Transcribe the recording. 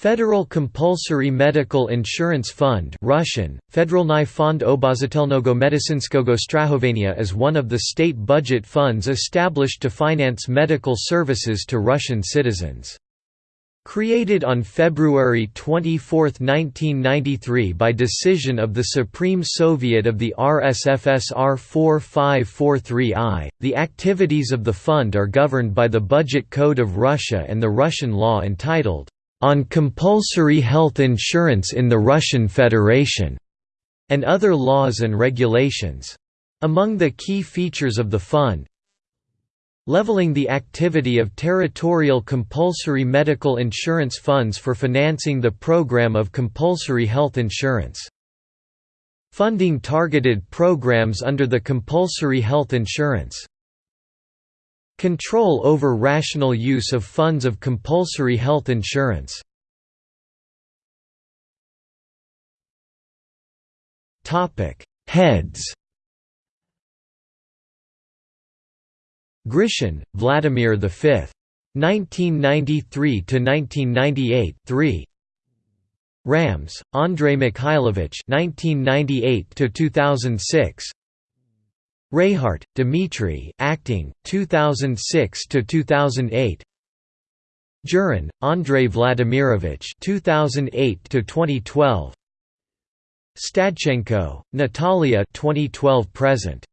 Federal Compulsory Medical Insurance Fund Russian, Federalny Fond Obozitelnego Medicinskogo Strahovania is one of the state budget funds established to finance medical services to Russian citizens. Created on February 24, 1993 by decision of the Supreme Soviet of the RSFSR 4543I, the activities of the fund are governed by the Budget Code of Russia and the Russian law entitled on compulsory health insurance in the Russian Federation, and other laws and regulations. Among the key features of the fund, leveling the activity of territorial compulsory medical insurance funds for financing the program of compulsory health insurance. Funding targeted programs under the compulsory health insurance Control over rational use of funds of compulsory health insurance. Heads. Grishin, Vladimir V. 1993 to 1998 3 Rams, Andrei Mikhailovich 1998 to 2006 Rehart, Dmitry, acting, 2006 to 2008. Yurin, Andrei Vladimirovich, 2008 to 2012. Stadchenko, Natalia, 2012 present.